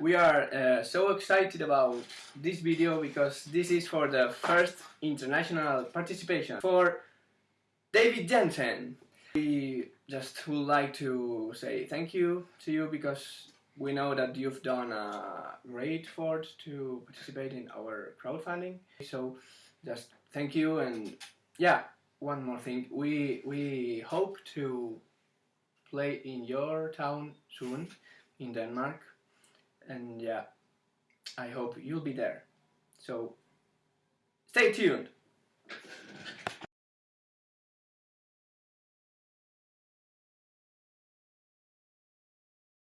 we are uh, so excited about this video because this is for the first international participation for David Jensen. We just would like to say thank you to you because we know that you've done a great effort to participate in our crowdfunding. So just thank you and yeah, one more thing. We we hope to play in your town soon in Denmark and yeah I hope you'll be there. So stay tuned